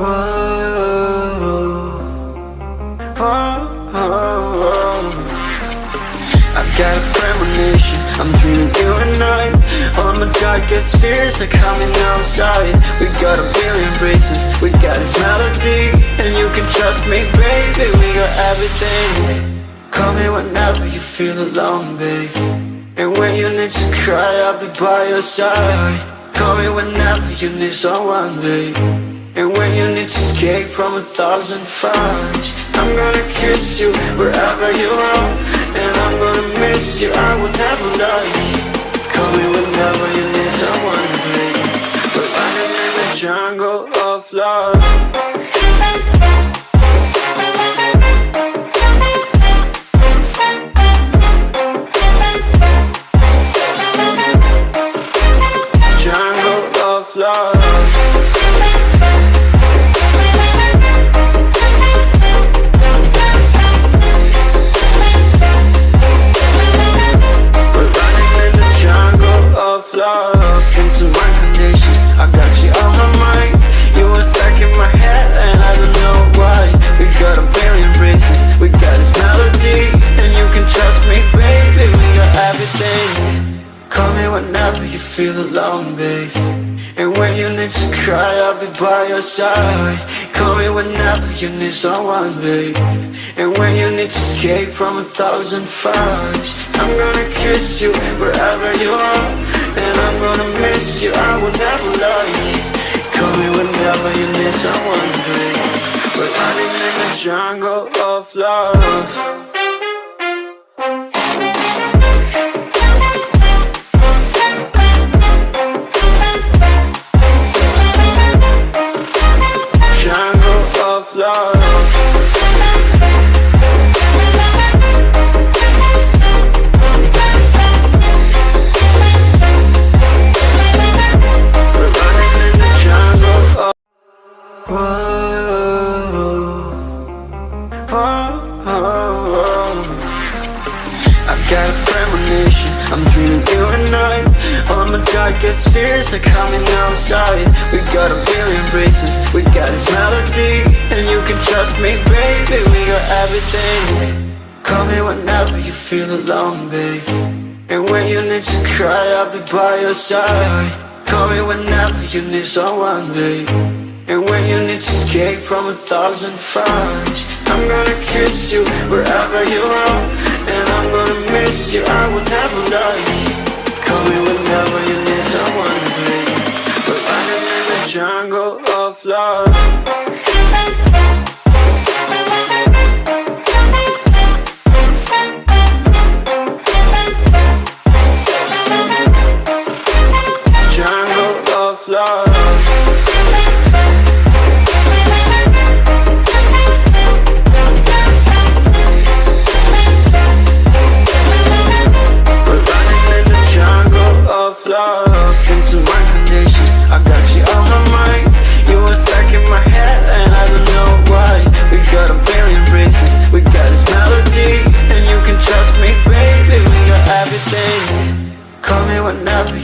Oh, oh, oh. I've got a premonition, I'm dreaming you and I. All my darkest fears are coming outside. We got a billion races, we got this melody And you can trust me, baby, we got everything. Call me whenever you feel alone, babe. And when you need to cry, I'll be by your side. Call me whenever you need someone, babe And when you need to escape from a thousand fires I'm gonna kiss you wherever you are And I'm gonna miss you, me whenever you feel alone, babe. And when you need to cry, I'll be by your side. Call me whenever you need someone, babe. And when you need to escape from a thousand fires I'm gonna kiss you wherever you are. And I'm gonna miss you, I will never lie. Call me whenever you need someone, babe. We're running in the jungle of love darkest fears are coming outside. We got a billion races, we got this melody And you can trust me, baby, we got everything. Call me whenever you feel alone, babe. And when you need to cry, I'll be by your side. Call me whenever you need someone, babe. And when you need to escape from a thousand fires I'm gonna kiss you wherever you are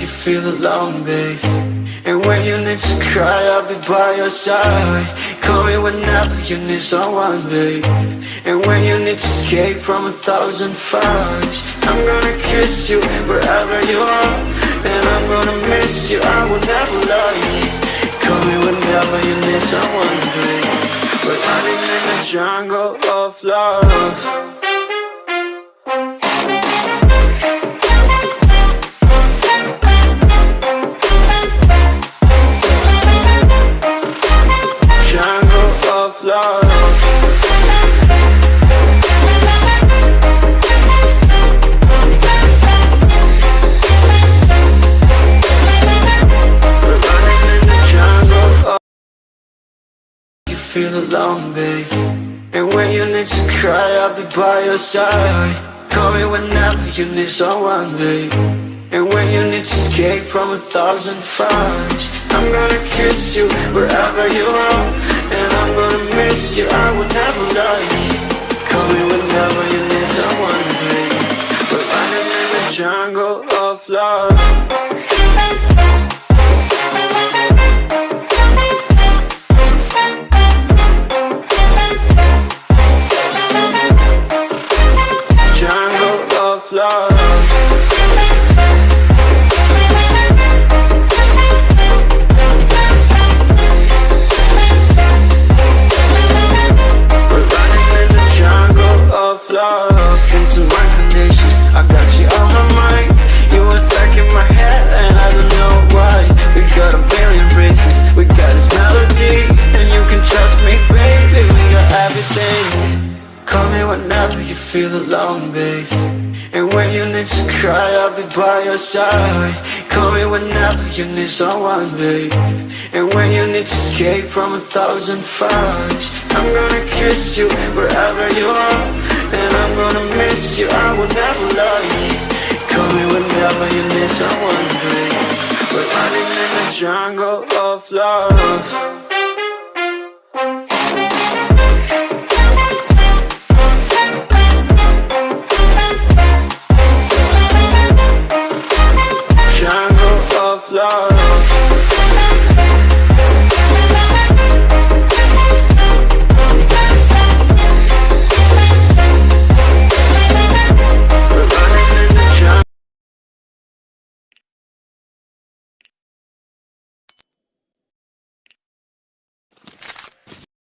you feel alone, babe. And when you need to cry, I'll be by your side. Call me whenever you need someone, babe. And when you need to escape from a thousand fires I'm gonna kiss you wherever you are. And I'm gonna miss you, I will never lie. Call me whenever you need someone, babe. We're running in the jungle of love feel alone, babe And when you need to cry, I'll be by your side. Call me whenever you need someone, babe. And when you need to escape from a thousand fires I'm gonna kiss you wherever you are. And I'm gonna miss you, I will never lie. Call me whenever you need someone, babe. We're running in the jungle of love alone, babe And when you need to cry, I'll be by your side. Call me whenever you need someone, babe. And when you need to escape from a thousand fires I'm gonna kiss you wherever you are. And I'm gonna miss you, I will never lie. Call me whenever you need someone, babe. We're running in the jungle of love